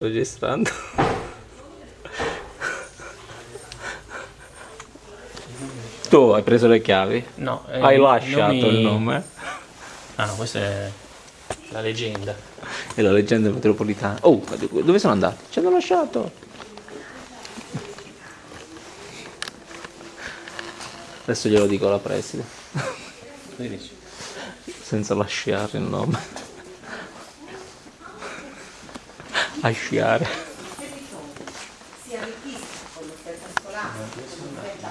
registrando. Tu hai preso le chiavi? No, eh, hai lasciato nomi- il nome? Ah no, questa è la leggenda. E la leggenda metropolitana. Oh, dove sono andati? Ci hanno lasciato. Adesso glielo dico alla preside. Senza lasciare il nome. a sciare. Si arricchisca con l'offerta scolastica, con l'offerta